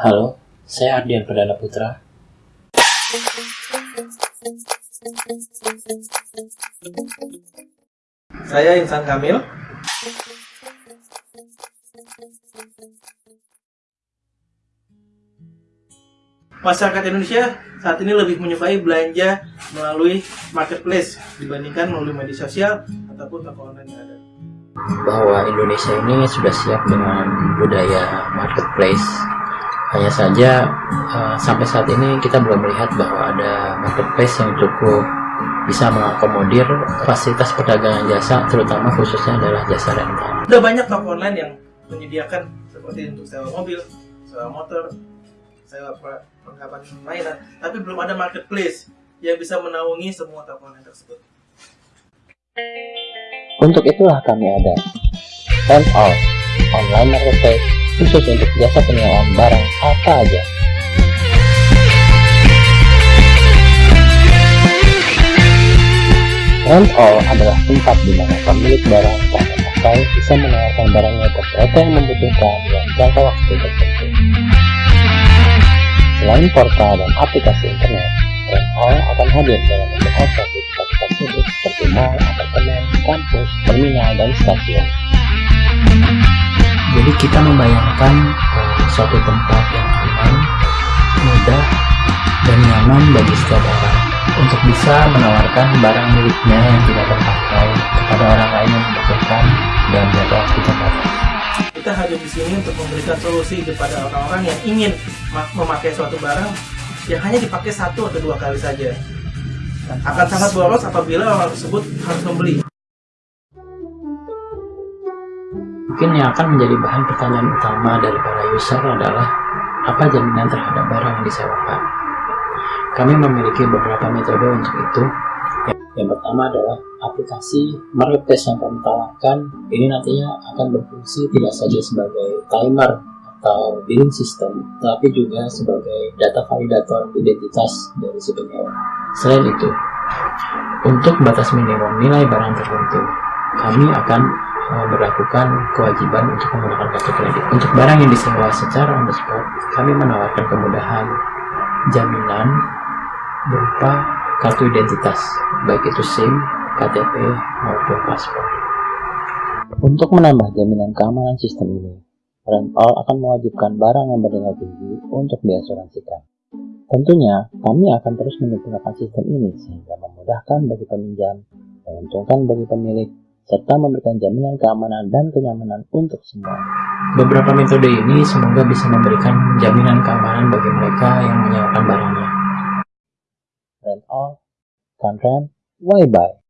Halo, saya Ardian Perdana Putra. Saya Insan Kamil. Masyarakat Indonesia saat ini lebih menyukai belanja melalui marketplace dibandingkan melalui media sosial ataupun toko online yang ada. Bahwa Indonesia ini sudah siap dengan budaya marketplace. Hanya saja uh, sampai saat ini kita belum melihat bahwa ada marketplace yang cukup bisa mengakomodir fasilitas perdagangan jasa, terutama khususnya adalah jasa rental. Sudah banyak toko online yang menyediakan seperti untuk sewa mobil, sewa motor, sewa perlengkapan mainan, tapi belum ada marketplace yang bisa menaungi semua toko online tersebut. Untuk itulah kami ada All, online marketplace khusus untuk jasa penyewaan barang apa aja. Rent All adalah tempat di mana pemilik barang tak memakai bisa menawarkan barangnya ke mereka yang membutuhkan dalam jangka waktu tertentu. Selain portal dan aplikasi internet, Rent All akan hadir dalam bentuk outlet di tempat-tempat seperti mall, apartemen, kampus, terminal, dan stasiun. Kita membayangkan suatu tempat yang aman, mudah, dan nyaman bagi setiap orang untuk bisa menawarkan barang miliknya yang tidak terpakai kepada orang lain yang membutuhkan dan jangka waktu terbatas. Kita hadir di sini untuk memberikan solusi kepada orang-orang yang ingin memakai suatu barang yang hanya dipakai satu atau dua kali saja. Akan sangat boros apabila orang tersebut harus membeli. Mungkin yang akan menjadi bahan pertanyaan utama dari para user adalah apa jaminan terhadap barang yang disewakan. Kami memiliki beberapa metode untuk itu. Yang pertama adalah aplikasi marketplace yang kami tawarkan. Ini nantinya akan berfungsi tidak saja sebagai timer atau billing system, tapi juga sebagai data validator identitas dari si penyewa. Selain itu, untuk batas minimum nilai barang tertentu, kami akan berlakukan kewajiban untuk menggunakan kartu kredit. Untuk barang yang disewa secara on the spot, kami menawarkan kemudahan jaminan berupa kartu identitas, baik itu SIM, KTP, maupun paspor. Untuk menambah jaminan keamanan sistem ini, Rental akan mewajibkan barang yang bernilai tinggi untuk diasuransikan. Tentunya, kami akan terus menyempurnakan sistem ini sehingga memudahkan bagi peminjam, menguntungkan bagi pemilik, serta memberikan jaminan keamanan dan kenyamanan untuk semua. Beberapa metode ini semoga bisa memberikan jaminan keamanan bagi mereka yang menyewakan barangnya. Rent all, can rent, why buy?